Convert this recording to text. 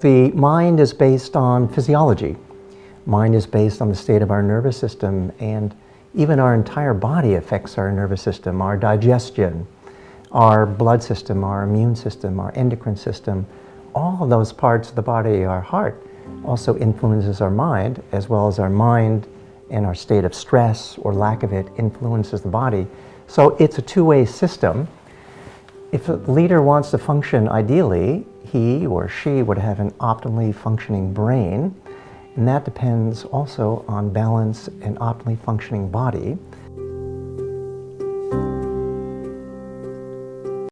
The mind is based on physiology. Mind is based on the state of our nervous system and even our entire body affects our nervous system, our digestion, our blood system, our immune system, our endocrine system. All of those parts of the body, our heart, also influences our mind as well as our mind and our state of stress or lack of it influences the body. So it's a two-way system. If a leader wants to function ideally, he or she would have an optimally functioning brain, and that depends also on balance and optimally functioning body.